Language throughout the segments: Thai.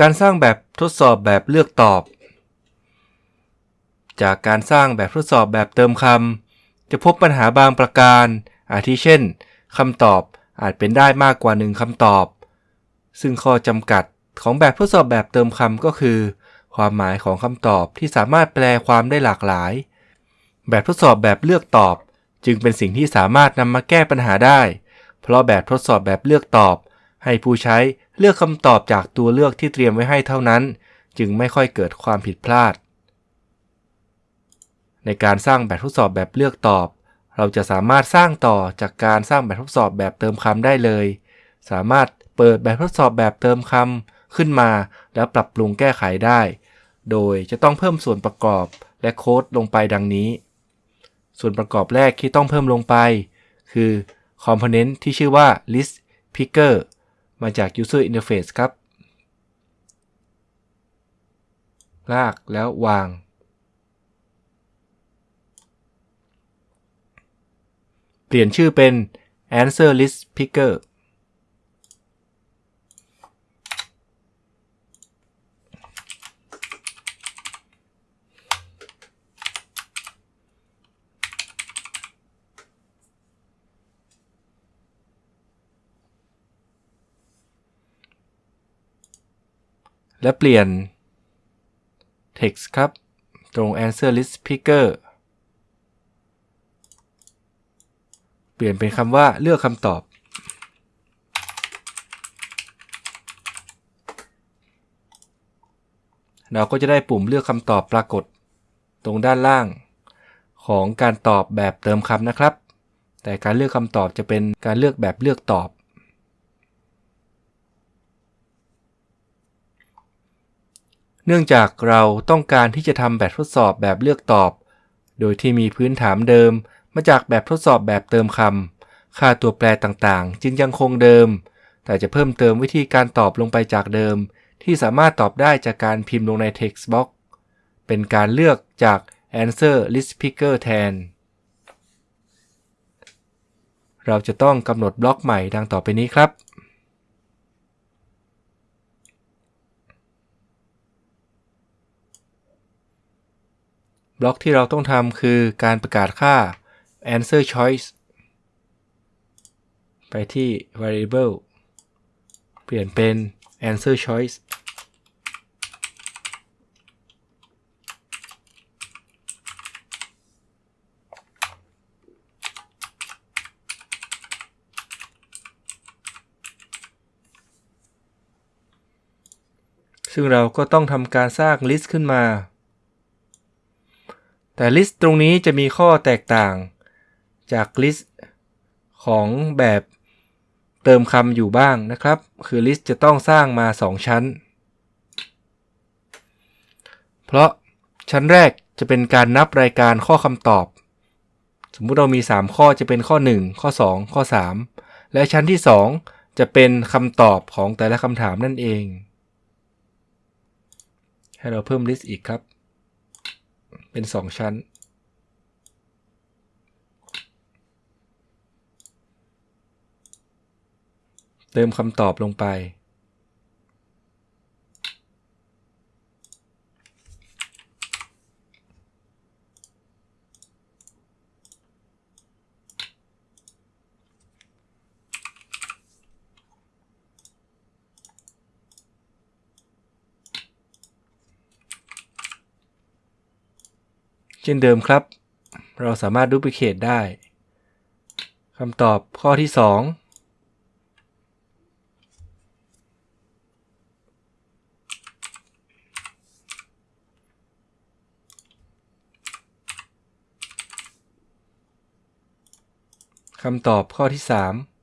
การสร้างแบบทดสอบแบบเลือกตอบ จากการสร้างแบบทดสอบแบบเติมคำจะพบปัญหาบางประการ อาทิเช่นคำตอบอาจเป็นได้มากกว่าหนึ่งคำตอบ ซึ่งข้อจำกัดของแบบทดสอบแบบเติมคำก็คือ ความหมายของคำตอบที่สามารถแปลความได้หลากหลาย แบบทดสอบแบบเลือกตอบ จึงเป็นสิ่งที่สามารถนำมาแก้ปัญหาได้ เพราะแบบทดสอบแบบเลือกตอบ ให้ผู้ใช้เลือกคำตอบจากตัวเลือกที่เตรียมไว้ให้เท่านั้น จึงไม่ค่อยเกิดความผิดพลาด ในการสร้างแบบทดสอบแบบเลือกตอบ เราจะสามารถสร้างต่อจากการสร้างแบบทดสอบแบบเติมคำได้เลย สามารถเปิดแบบทดสอบแบบเติมคำขึ้นมา แล้วปรับปรุงแก้ไขได้ โดยจะต้องเพิ่มส่วนประกอบและโค้ดลงไปดังนี้ ส่วนประกอบแรกที่ต้องเพิ่มลงไป คือ Component ที่ชื่อว่า list picker มาจาก user interface ครับ ลากแล้ววาง เปลี่ยนชื่อเป็น answer list picker และเปลี่ยน text ครับ ตรง answer list picker เปลี่ยนเป็นคำว่าเลือกคำตอบ เราก็จะได้ปุ่มเลือกคำตอบปรากฏ ตรงด้านล่าง ของการตอบแบบเติมคำนะครับ แต่การเลือกคำตอบจะเป็นการเลือกแบบเลือกตอบ เนื่องจากเราต้องการที่จะทำแบบทดสอบแบบเลือกตอบ โดยที่มีพื้นฐานเดิม มาจากแบบทดสอบแบบเติมคำ ค่าตัวแปรต่างๆ จึงยังคงเดิม แต่จะเพิ่มเติมวิธีการตอบลงไปจากเดิม ที่สามารถตอบได้จากการพิมพ์ลงใน text box เป็นการเลือกจาก answer list picker แทน เราจะต้องกำหนดบล็อกใหม่ดังต่อไปนี้ครับ บล็อกที่เราต้องทำคือการประกาศค่า answer choice ไปที่ variable เปลี่ยนเป็น answer choice ซึ่งเราก็ต้องทำการสร้าง list ขึ้นมา แต่ list ตรงนี้จะมีข้อแตกต่างจาก list ของแบบเติมคำอยู่บ้างนะครับ คือ list จะต้องสร้างมา 2 ชั้น เพราะชั้นแรกจะเป็นการนับรายการข้อคำตอบ สมมุติเรามี 3 ข้อจะเป็นข้อ 1 ข้อ 2 ข้อ 3 และชั้นที่ 2 จะเป็นคำตอบของแต่ละคำถามนั่นเอง ให้เราเพิ่ม list อีกครับ เป็น2ชั้น เติมคำตอบลงไป เช่นเดิมครับ เราสามารถดูพิเคตได้คำตอบข้อที่ 2คำตอบข้อที่ 3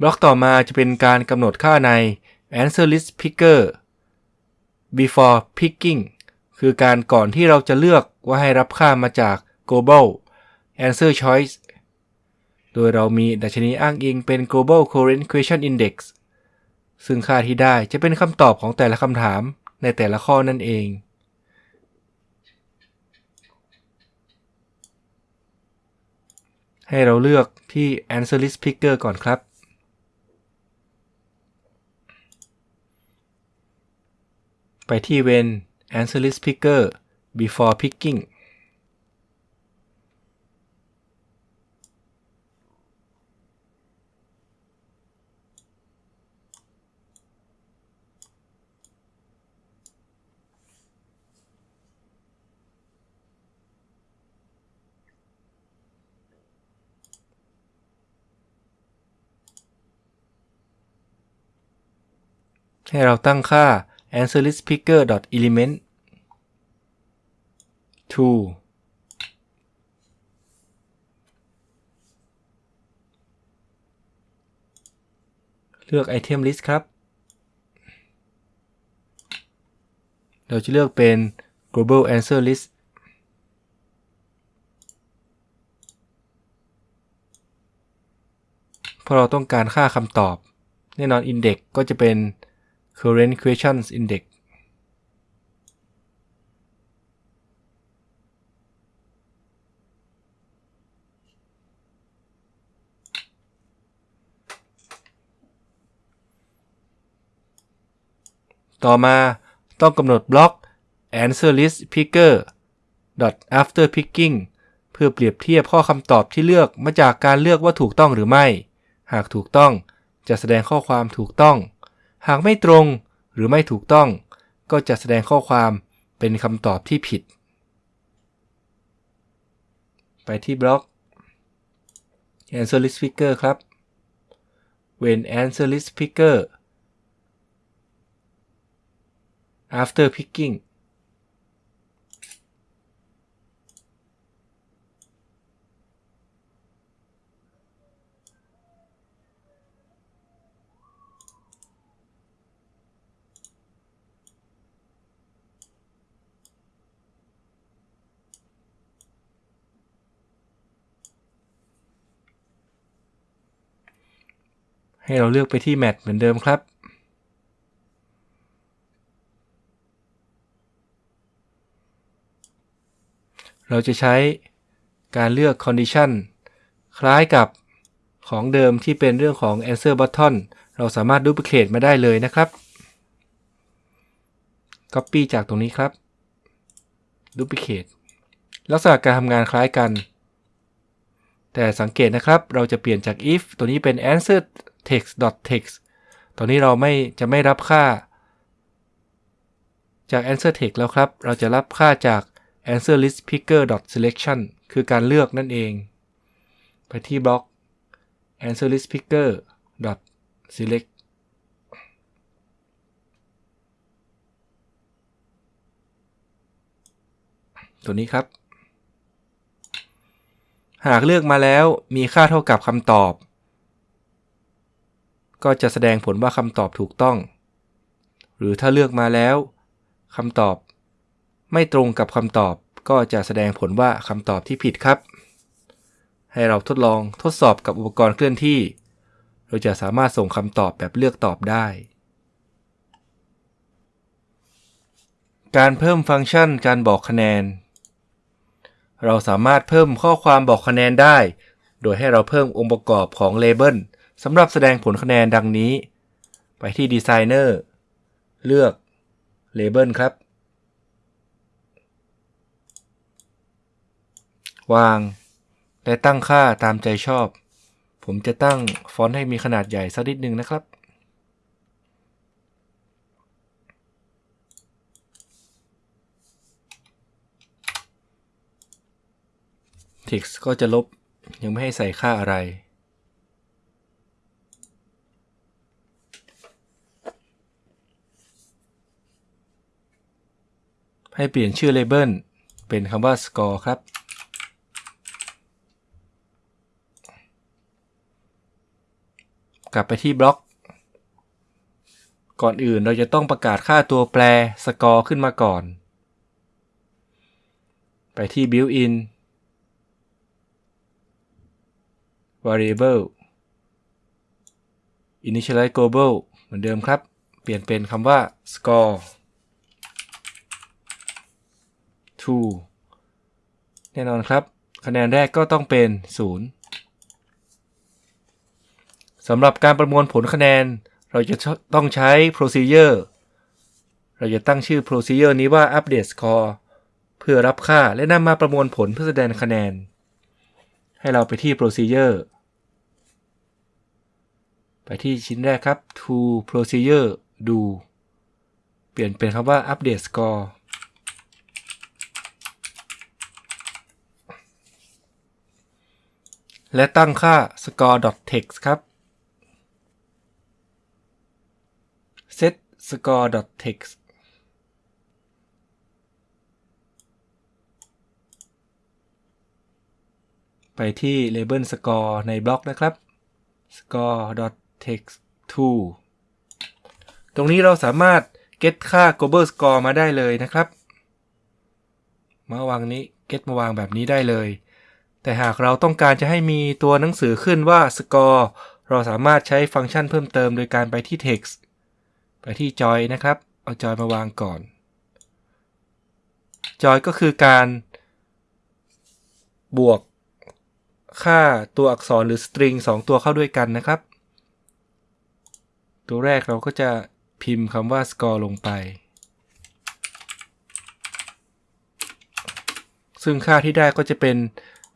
บล็อกต่อมาจะเป็นการกำหนดค่าใน answer list picker before picking คือการก่อนที่เราจะเลือกว่าให้รับค่ามาจาก global answer choice โดยเรามีดัชนีอ้างอิงเป็น global current question index ซึ่งค่าที่ได้จะเป็นคำตอบของแต่ละคำถามในแต่ละข้อนั่นเองให้เราเลือกที่ answer list picker ก่อนครับ ไปที่ when answer list picker before picking ให้เราตั้งค่า answer list picker element to เลือก item list ครับ เราจะเลือกเป็น global answer list เพราะเราต้องการค่าคำตอบ แน่นอน index ก็จะเป็น current questions index ต่อมาต้องกำหนดบล็อก answer list picker after picking เพื่อเปรียบเทียบข้อคำตอบที่เลือกมาจากการเลือกว่าถูกต้องหรือไม่ หากถูกต้องจะแสดงข้อความถูกต้อง หากไม่ตรงหรือไม่ถูกต้อง ก็จะแสดงข้อความเป็นคำตอบที่ผิด ไปที่บล็อก answer list picker ครับ when answer list picker after picking ให้เราเลือกไปที่ Match เหมือนเดิมครับ เราจะใช้การเลือก Condition คล้ายกับของเดิมที่เป็นเรื่องของ Answer Button เราสามารถ Duplicate มาได้เลยนะครับ Copy จากตรงนี้ครับ Duplicate ลักษณะการทำงานคล้ายกัน แต่สังเกตนะครับ เราจะเปลี่ยนจาก if ตัวนี้เป็น answer text text ตอนนี้เราไม่จะไม่รับค่า จาก answer text แล้วครับ เราจะรับค่าจาก answer list picker selection คือการเลือกนั่นเอง ไปที่บล็อก answer list picker select ตัวนี้ครับ หากเลือกมาแล้วมีค่าเท่ากับคำตอบ ก็จะแสดงผลว่าคำตอบถูกต้อง หรือถ้าเลือกมาแล้วคำตอบ ไม่ตรงกับคำตอบก็จะแสดงผลว่าคำตอบที่ผิดครับ ให้เราทดลองทดสอบกับอุปกรณ์เคลื่อนที่ เราจะสามารถส่งคำตอบแบบเลือกตอบได้ การเพิ่มฟังก์ชันการบอกคะแนน เราสามารถเพิ่มข้อความบอกคะแนนได้ โดยให้เราเพิ่มองค์ประกอบของเลเบล สำหรับแสดงผลคะแนนดังนี้ ไปที่ Designer เลือก Label ครับ วาง และตั้งค่าตามใจชอบ ผมจะตั้งฟอนต์ให้มีขนาดใหญ่สักนิดนึงนะครับ text ก็จะลบยังไม่ให้ใส่ค่าอะไร ให้เปลี่ยนชื่อเลเบลเป็นคำว่า score ครับ กลับไปที่บล็อก ก่อนอื่นเราจะต้องประกาศค่าตัวแปร score ขึ้นมาก่อน ไปที่ built-in variable initialize global เหมือนเดิมครับ เปลี่ยนเป็นคำว่า score to แน่นอนครับ คะแนนแรกก็ต้องเป็น 0สำหรับการประมวลผลคะแนน เราจะต้องใช้ procedure เราจะตั้งชื่อ procedure นี้ว่า update score เพื่อรับค่าและนำมาประมวลผลเพื่อแสดงคะแนน ให้เราไปที่ procedure ไปที่ชิ้นแรกครับ to procedure do เปลี่ยนเป็นคำว่า update score และตั้งค่า score.text ครับ set score.text ไปที่ label score ในบล็อกนะครับ score.text to ตรงนี้เราสามารถ get ค่า global score มาได้เลยนะครับ มาวางนี้ get มาวางแบบนี้ได้เลย แต่หากเราต้องการจะให้มีตัวหนังสือขึ้นว่า score เราสามารถใช้ฟังก์ชันเพิ่มเติมโดยการไปที่ text ไปที่ joy นะครับ เอา joy มาวางก่อน joy ก็คือการ บวกค่าตัวอักษรหรือ string 2 ตัวเข้าด้วยกันนะครับ ตัวแรกเราก็จะพิมพ์คำว่า score ลงไป ซึ่งค่าที่ได้ก็จะเป็น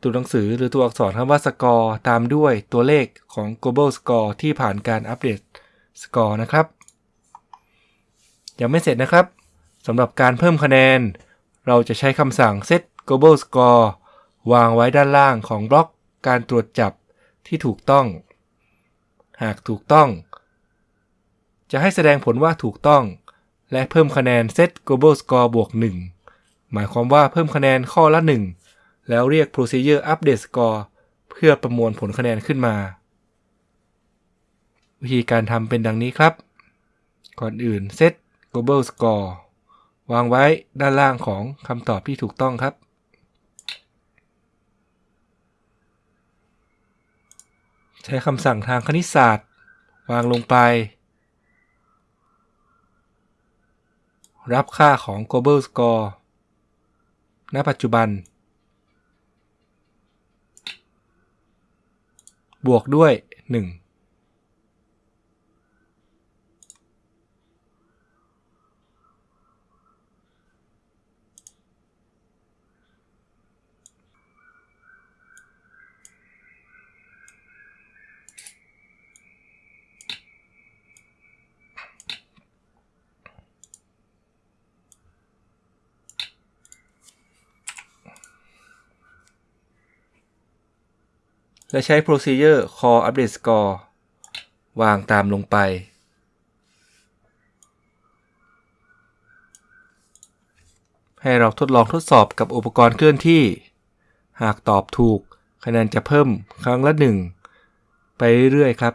ตัวหนังสือหรือตัวอักษรคำว่า score ตามด้วยตัวเลขของ global score ที่ผ่านการอัปเดต score นะครับ ยังไม่เสร็จนะครับสำหรับการเพิ่มคะแนน เราจะใช้คำสั่ง set global score วางไว้ด้านล่างของบล็อกการตรวจจับที่ถูกต้อง หากถูกต้อง จะให้แสดงผลว่าถูกต้อง และเพิ่มคะแนน set global score บวก 1 หมายความว่าเพิ่มคะแนนข้อละ 1 แล้วเรียก procedure update score เพื่อประมวลผลคะแนนขึ้นมา วิธีการทำเป็นดังนี้ครับ ก่อนอื่น set global score วางไว้ด้านล่างของคำตอบที่ถูกต้องครับ ใช้คำสั่งทางคณิตศาสตร์ วางลงไป รับค่าของ global score ณ ปัจจุบัน บวกด้วย 1 และใช้ procedure call update score วางตามลงไป ให้เราทดลองทดสอบกับอุปกรณ์เคลื่อนที่ หากตอบถูกคะแนนจะเพิ่มครั้งละ 1 ไปเรื่อยๆครับ